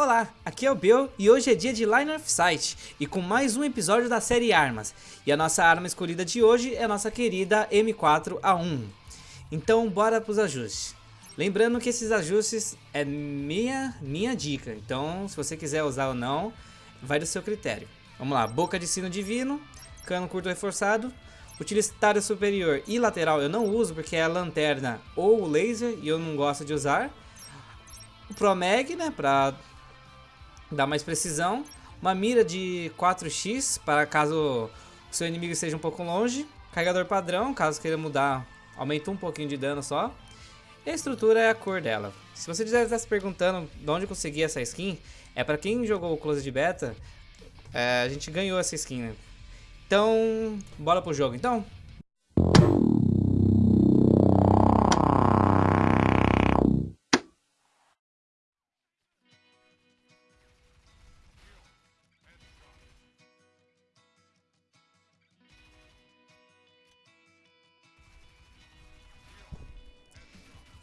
Olá, aqui é o Bill e hoje é dia de Line of Sight e com mais um episódio da série Armas. E a nossa arma escolhida de hoje é a nossa querida M4A1. Então bora para os ajustes. Lembrando que esses ajustes é minha, minha dica, então se você quiser usar ou não, vai do seu critério. Vamos lá, boca de sino divino, cano curto reforçado, utilitário superior e lateral eu não uso porque é a lanterna ou o laser e eu não gosto de usar. O Promag, né, para dar mais precisão. Uma mira de 4x para caso o seu inimigo esteja um pouco longe. Carregador padrão, caso queira mudar, aumenta um pouquinho de dano só. E a estrutura é a cor dela. Se você já está se perguntando de onde conseguir essa skin, é para quem jogou o Closed Beta, é, a gente ganhou essa skin, né? Então, bora pro jogo então?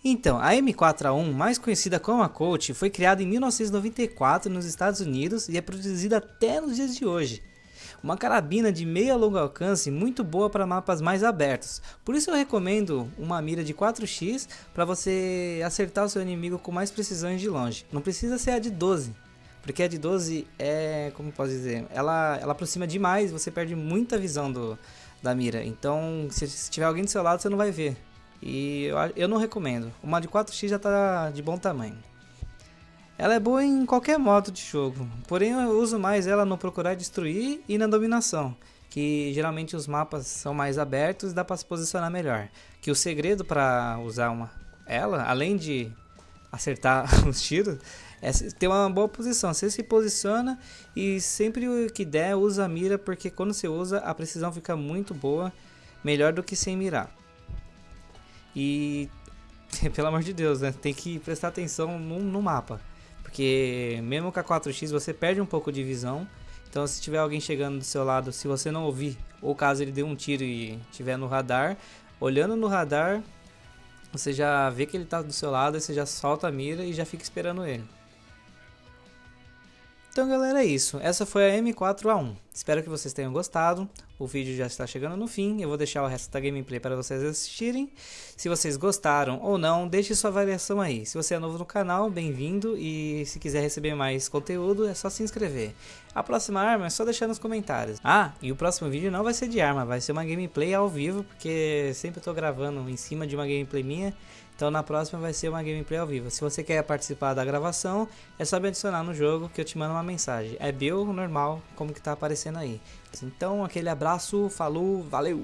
Então, a M4A1, mais conhecida como a Colt, foi criada em 1994 nos Estados Unidos e é produzida até nos dias de hoje. Uma carabina de meio a longo alcance muito boa para mapas mais abertos, por isso eu recomendo uma mira de 4x para você acertar o seu inimigo com mais precisão de longe. Não precisa ser a de 12, porque a de 12 é, como posso dizer, ela, ela aproxima demais, você perde muita visão do, da mira, então se, se tiver alguém do seu lado você não vai ver. E eu, eu não recomendo. Uma de 4x já está de bom tamanho. Ela é boa em qualquer modo de jogo, porém eu uso mais ela no procurar destruir e na dominação, que geralmente os mapas são mais abertos e dá para se posicionar melhor. Que o segredo para usar uma ela, além de acertar os tiros, é ter uma boa posição. Você se posiciona e sempre que der usa a mira, porque quando você usa a precisão fica muito boa, melhor do que sem mirar. E, pelo amor de Deus, né? Tem que prestar atenção no, no mapa. Porque mesmo com a 4x você perde um pouco de visão. Então se tiver alguém chegando do seu lado, se você não ouvir, ou caso ele dê um tiro e estiver no radar, olhando no radar, você já vê que ele está do seu lado, você já solta a mira e já fica esperando ele. Então galera é isso, essa foi a M4A1, espero que vocês tenham gostado, o vídeo já está chegando no fim, eu vou deixar o resto da gameplay para vocês assistirem, se vocês gostaram ou não, deixe sua avaliação aí, se você é novo no canal, bem-vindo e se quiser receber mais conteúdo é só se inscrever. A próxima arma é só deixar nos comentários. Ah, e o próximo vídeo não vai ser de arma, vai ser uma gameplay ao vivo, porque sempre estou gravando em cima de uma gameplay minha, então na próxima vai ser uma gameplay ao vivo. Se você quer participar da gravação, é só me adicionar no jogo que eu te mando uma mensagem. É Bill normal, como que tá aparecendo aí. Então aquele abraço, falou, valeu!